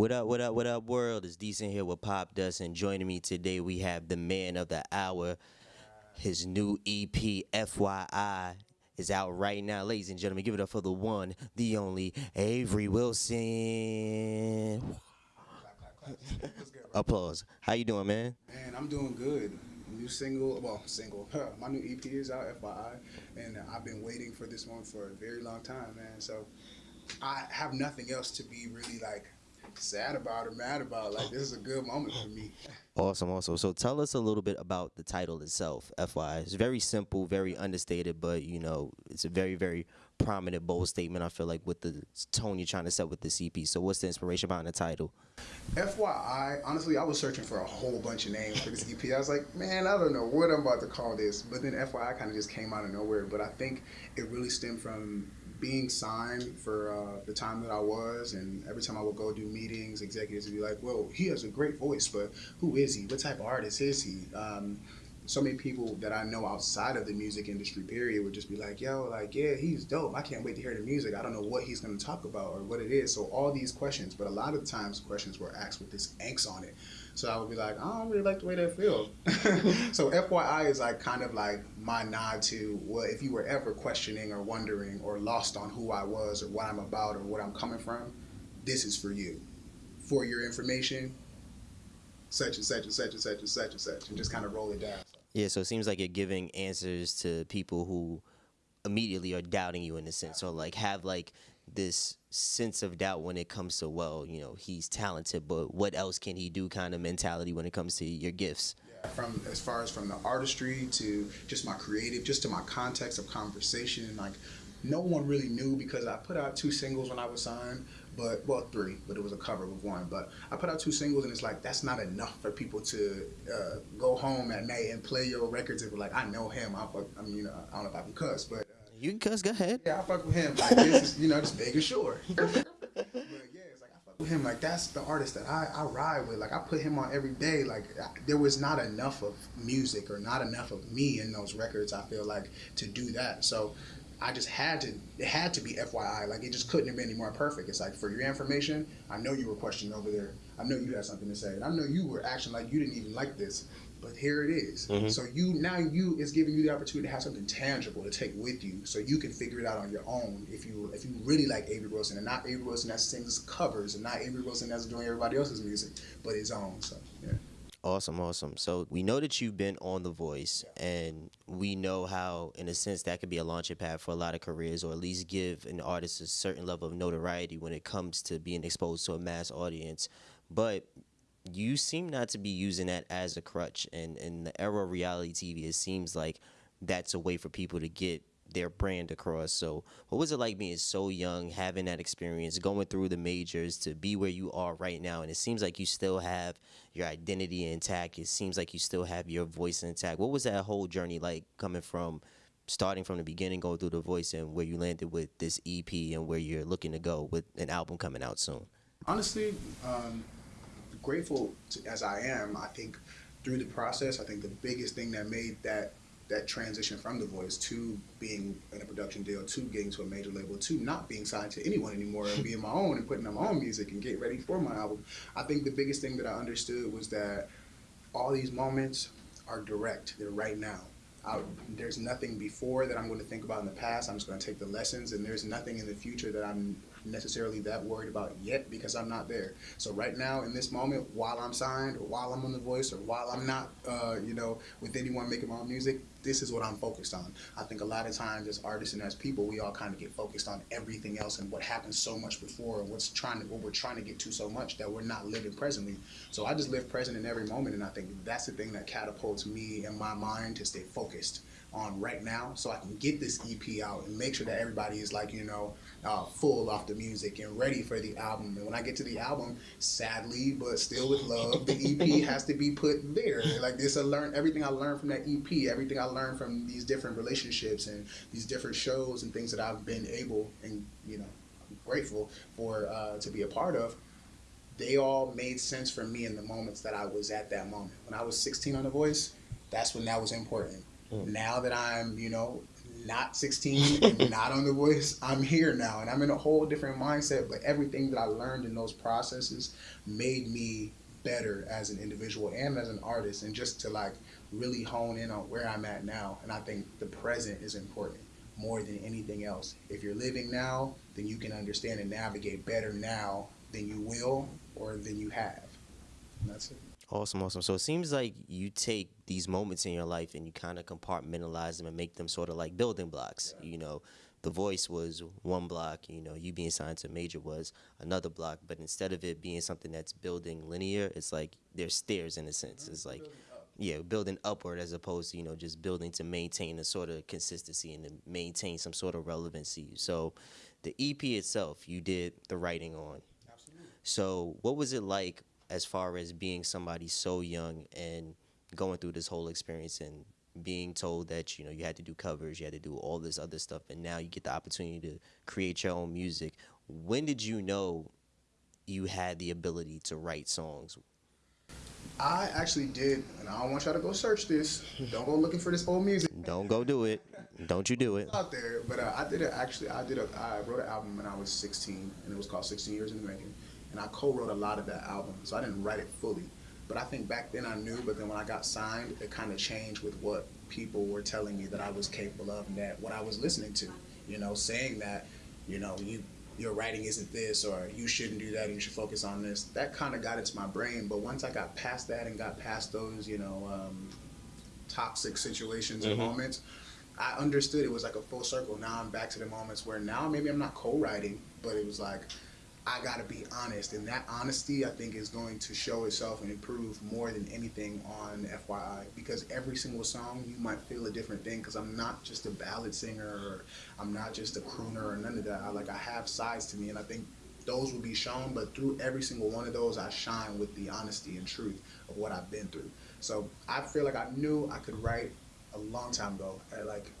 What up, what up, what up, world? It's Decent here with Popdust, and joining me today we have the man of the hour. His new EP, FYI, is out right now. Ladies and gentlemen, give it up for the one, the only, Avery Wilson. Applause. How you doing, man? Man, I'm doing good. New single, well, single. My new EP is out, FYI, and I've been waiting for this one for a very long time, man. So I have nothing else to be really like sad about or mad about. Like this is a good moment for me. Awesome, awesome. So tell us a little bit about the title itself, FYI. It's very simple, very understated, but you know, it's a very, very prominent, bold statement. I feel like with the tone you're trying to set with the EP. So what's the inspiration behind the title? FYI, honestly, I was searching for a whole bunch of names for this EP. I was like, man, I don't know what I'm about to call this. But then FYI kind of just came out of nowhere. But I think it really stemmed from being signed for uh, the time that I was, and every time I would go do meetings, executives would be like, "Well, he has a great voice, but who is he? What type of artist is he?" Um, so many people that I know outside of the music industry, period, would just be like, "Yo, like, yeah, he's dope. I can't wait to hear the music. I don't know what he's going to talk about or what it is." So all these questions, but a lot of times questions were asked with this angst on it. So I would be like, I don't really like the way that feels. so FYI is like kind of like my nod to well, if you were ever questioning or wondering or lost on who I was or what I'm about or what I'm coming from, this is for you. For your information, such and such and such and such and such and such, and just kind of roll it down. Yeah, so it seems like you're giving answers to people who immediately are doubting you in a sense, or like have like this sense of doubt when it comes to well, you know, he's talented, but what else can he do? Kind of mentality when it comes to your gifts. Yeah, from as far as from the artistry to just my creative, just to my context of conversation, like no one really knew because I put out two singles when I was signed, but well three, but it was a cover with one. But I put out two singles and it's like that's not enough for people to uh, go home at night and play your records and be like, I know him. I, fuck. I mean, you know, I don't know if I can cuss, but you can cuss. Go ahead. Yeah, I fuck with him. Like this is, you know, just making sure. but yeah, it's like I fuck with him. Like that's the artist that I, I ride with. Like I put him on every day. Like I, there was not enough of music or not enough of me in those records. I feel like to do that. So I just had to. It had to be FYI. Like it just couldn't have been any more perfect. It's like for your information. I know you were questioning over there. I know you had something to say, and I know you were acting like you didn't even like this but here it is. Mm-hmm. So you now you is giving you the opportunity to have something tangible to take with you, so you can figure it out on your own. If you if you really like Avery Wilson and not Avery Wilson that sings covers and not Avery Wilson that's doing everybody else's music, but his own. So yeah. Awesome, awesome. So we know that you've been on The Voice, yeah. and we know how, in a sense, that could be a launching pad for a lot of careers, or at least give an artist a certain level of notoriety when it comes to being exposed to a mass audience. But you seem not to be using that as a crutch. And in the era of reality TV, it seems like that's a way for people to get their brand across. So, what was it like being so young, having that experience, going through the majors to be where you are right now? And it seems like you still have your identity intact. It seems like you still have your voice intact. What was that whole journey like coming from starting from the beginning, going through the voice, and where you landed with this EP and where you're looking to go with an album coming out soon? Honestly, um, grateful to, as I am, I think through the process, I think the biggest thing that made that that transition from the voice to being in a production deal to getting to a major label to not being signed to anyone anymore and being my own and putting out my own music and getting ready for my album. I think the biggest thing that I understood was that all these moments are direct. They're right now. I, there's nothing before that I'm going to think about in the past. I'm just going to take the lessons, and there's nothing in the future that I'm necessarily that worried about yet because I'm not there. So right now, in this moment, while I'm signed, or while I'm on The Voice, or while I'm not, uh, you know, with anyone making my own music, this is what I'm focused on. I think a lot of times as artists and as people, we all kind of get focused on everything else and what happened so much before, and what's trying to, what we're trying to get to so much that we're not living presently. So I just live present in every moment, and I think that's the thing that catapults me and my mind to stay focused on right now so I can get this EP out and make sure that everybody is like, you know, uh, full off the music and ready for the album. And when I get to the album, sadly, but still with love, the EP has to be put there. Like this, I learned everything I learned from that EP, everything I learned from these different relationships and these different shows and things that I've been able and, you know, grateful for uh, to be a part of they all made sense for me in the moments that I was at that moment. When I was 16 on The Voice, that's when that was important. Mm. Now that I'm, you know, not 16 and not on the voice, I'm here now and I'm in a whole different mindset. But everything that I learned in those processes made me better as an individual and as an artist, and just to like really hone in on where I'm at now. And I think the present is important more than anything else. If you're living now, then you can understand and navigate better now than you will or than you have. And that's it. Awesome, awesome. So it seems like you take these moments in your life and you kind of compartmentalize them and make them sort of like building blocks. You know, the voice was one block, you know, you being signed to major was another block, but instead of it being something that's building linear, it's like there's stairs in a sense. Mm-hmm. It's like yeah, building upward as opposed to, you know, just building to maintain a sort of consistency and to maintain some sort of relevancy. So the EP itself, you did the writing on. Absolutely. So, what was it like as far as being somebody so young and going through this whole experience and being told that you know you had to do covers, you had to do all this other stuff, and now you get the opportunity to create your own music? When did you know you had the ability to write songs? I actually did, and I don't want y'all to go search this. Don't go looking for this old music Don't go do it. Don't you do it. out there. But uh, I did it actually. I did a. I wrote an album when I was 16, and it was called 16 Years in the Making. And I co-wrote a lot of that album, so I didn't write it fully. But I think back then I knew. But then when I got signed, it kind of changed with what people were telling me that I was capable of, and that what I was listening to. You know, saying that, you know, you your writing isn't this or you shouldn't do that and you should focus on this that kind of got into my brain but once i got past that and got past those you know um, toxic situations and Mhm. moments i understood it was like a full circle now i'm back to the moments where now maybe i'm not co-writing but it was like i gotta be honest and that honesty i think is going to show itself and improve more than anything on fyi because every single song you might feel a different thing because i'm not just a ballad singer or i'm not just a crooner or none of that. I, like i have sides to me and i think those will be shown but through every single one of those i shine with the honesty and truth of what i've been through. So i feel like i knew i could write a long time ago like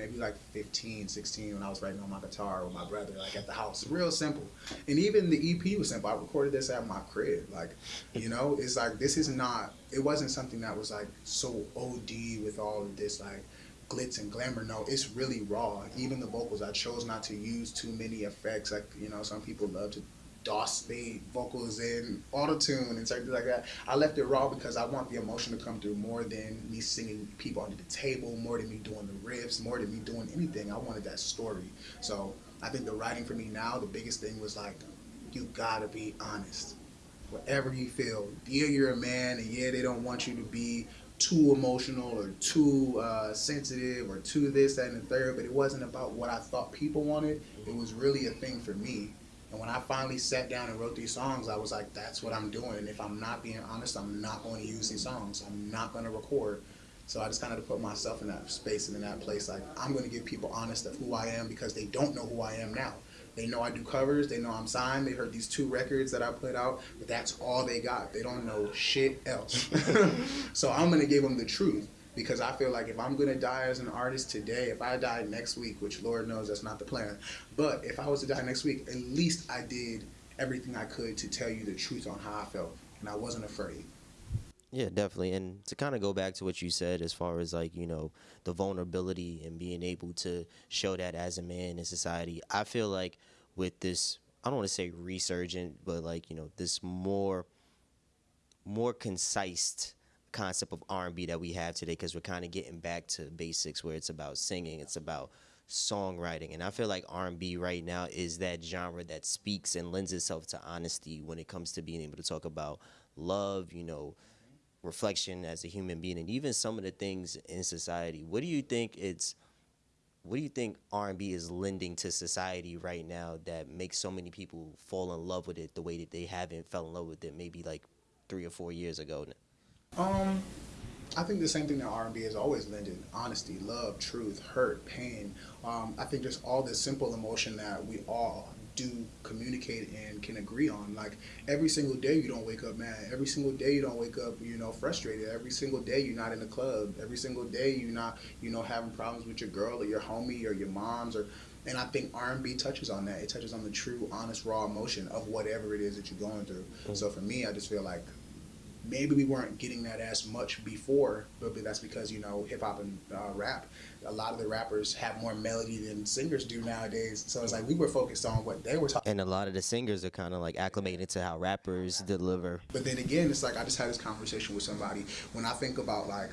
maybe like 15 16 when i was writing on my guitar with my brother like at the house. Real simple. And even the ep was simple. I recorded this at my crib. Like you know it's like this is not it wasn't something that was like so od with all of this like glitz and glamour. No it's really raw. Even the vocals i chose not to use too many effects. Like you know some people love to DOS vocals in auto tune and certain things like that. I left it raw because I want the emotion to come through more than me singing people under the table, more than me doing the riffs, more than me doing anything. I wanted that story. So I think the writing for me now, the biggest thing was like, you gotta be honest. Whatever you feel, yeah, you're a man, and yeah, they don't want you to be too emotional or too uh, sensitive or too this, that, and the third. But it wasn't about what I thought people wanted. It was really a thing for me. And when I finally sat down and wrote these songs, I was like, that's what I'm doing. And if I'm not being honest, I'm not going to use these songs. I'm not going to record. So I just kind of put myself in that space and in that place. Like, I'm going to give people honest of who I am because they don't know who I am now. They know I do covers. They know I'm signed. They heard these two records that I put out, but that's all they got. They don't know shit else. so I'm going to give them the truth because I feel like if I'm gonna die as an artist today, if I die next week, which Lord knows that's not the plan, but if I was to die next week, at least I did everything I could to tell you the truth on how I felt, and I wasn't afraid. Yeah, definitely. And to kind of go back to what you said as far as like, you know, the vulnerability and being able to show that as a man in society, I feel like with this, I don't want to say resurgent, but like, you know, this more more concise concept of R&B that we have today because we're kind of getting back to basics where it's about singing, it's about songwriting. And I feel like R&B right now is that genre that speaks and lends itself to honesty when it comes to being able to talk about love, you know, reflection as a human being and even some of the things in society. What do you think it's what do you think R&B is lending to society right now that makes so many people fall in love with it the way that they haven't fell in love with it maybe like 3 or 4 years ago? Um, I think the same thing that R&B has always lended: honesty, love, truth, hurt, pain. Um, I think just all this simple emotion that we all do communicate and can agree on. Like every single day, you don't wake up mad. Every single day, you don't wake up, you know, frustrated. Every single day, you're not in the club. Every single day, you're not, you know, having problems with your girl or your homie or your mom's or. And I think R&B touches on that. It touches on the true, honest, raw emotion of whatever it is that you're going through. So for me, I just feel like maybe we weren't getting that as much before, but that's because you know hip hop and uh, rap. A lot of the rappers have more melody than singers do nowadays. So it's like we were focused on what they were talking. And a lot of the singers are kind of like acclimated to how rappers deliver. But then again, it's like I just had this conversation with somebody. When I think about like,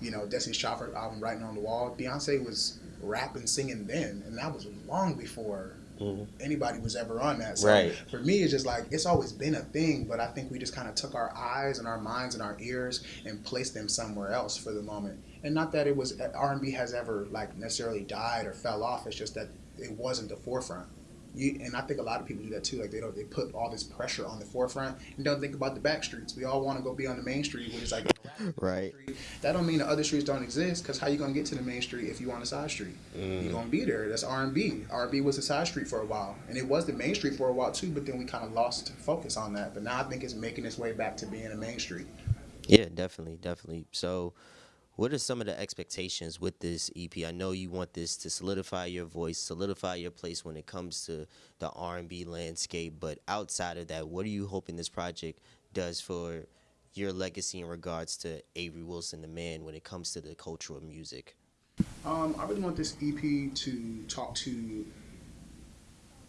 you know, Destiny's Child album "Writing on the Wall," Beyonce was rapping, singing then, and that was long before mm-hmm. anybody was ever on that. So right. for me, it's just like it's always been a thing, but I think we just kind of took our eyes and our minds and our ears and placed them somewhere else for the moment. And not that it was R and B has ever like necessarily died or fell off. It's just that it wasn't the forefront. You, and I think a lot of people do that too. Like they don't, they put all this pressure on the forefront and don't think about the back streets. We all want to go be on the main street, which is like right. That don't mean the other streets don't exist. Because how you gonna get to the main street if you on a side street? Mm. You gonna be there. That's R and B. R and B was a side street for a while, and it was the main street for a while too. But then we kind of lost focus on that. But now I think it's making its way back to being a main street. Yeah, definitely, definitely. So what are some of the expectations with this EP? I know you want this to solidify your voice, solidify your place when it comes to the R&B landscape, but outside of that, what are you hoping this project does for your legacy in regards to Avery Wilson, the man, when it comes to the culture of music? Um, I really want this EP to talk to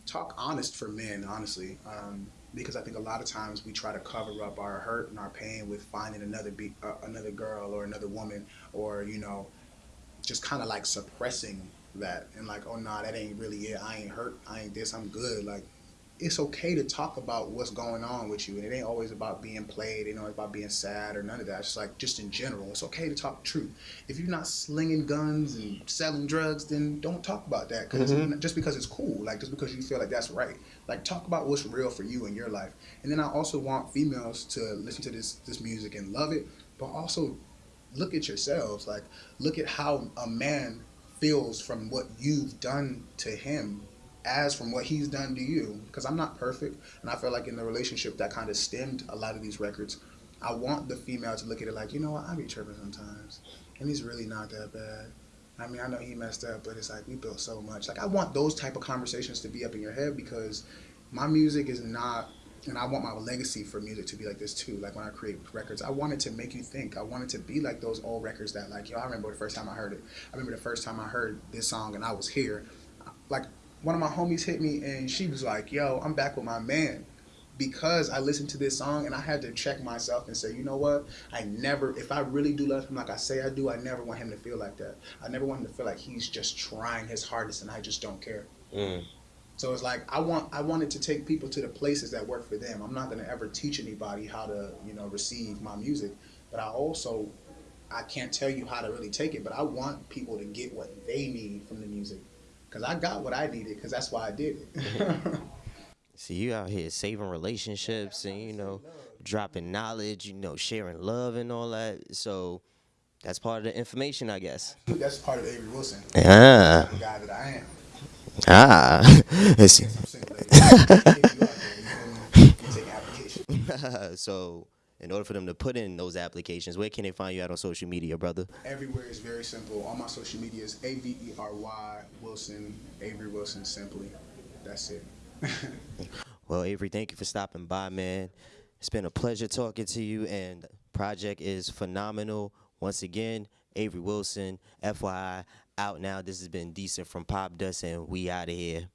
talk honest for men, honestly. Um, because I think a lot of times we try to cover up our hurt and our pain with finding another be- uh, another girl or another woman or you know just kind of like suppressing that and like oh nah that ain't really it I ain't hurt I ain't this I'm good like it's okay to talk about what's going on with you and it ain't always about being played it ain't always about being sad or none of that. It's just like just in general it's okay to talk truth. If you're not slinging guns and selling drugs then don't talk about that because mm-hmm. just because it's cool like just because you feel like that's right. Like talk about what's real for you in your life. And then i also want females to listen to this this music and love it but also look at yourselves like look at how a man feels from what you've done to him as from what he's done to you because i'm not perfect and i feel like in the relationship that kind of stemmed a lot of these records i want the female to look at it like you know what i be tripping sometimes and he's really not that bad i mean i know he messed up but it's like we built so much like i want those type of conversations to be up in your head because my music is not and I want my legacy for music to be like this too. Like when I create records, I wanted to make you think. I wanted to be like those old records that, like, yo, I remember the first time I heard it. I remember the first time I heard this song and I was here. Like one of my homies hit me and she was like, "Yo, I'm back with my man." Because I listened to this song and I had to check myself and say, you know what? I never, if I really do love him like I say I do, I never want him to feel like that. I never want him to feel like he's just trying his hardest and I just don't care. Mm. So it's like I want I wanted to take people to the places that work for them. I'm not gonna ever teach anybody how to you know receive my music, but I also I can't tell you how to really take it. But I want people to get what they need from the music because I got what I needed because that's why I did it. See, you out here saving relationships and you know, dropping knowledge, you know, sharing love and all that. So that's part of the information, I guess. That's part of Avery Wilson. Yeah. The guy that I am. Ah. so in order for them to put in those applications, where can they find you out on social media, brother? Everywhere is very simple. All my social media is A V E R Y Wilson, Avery Wilson, simply. That's it. well, Avery, thank you for stopping by, man. It's been a pleasure talking to you, and project is phenomenal. Once again, Avery Wilson, FYI, out now. This has been Decent from Popdust, and we out of here.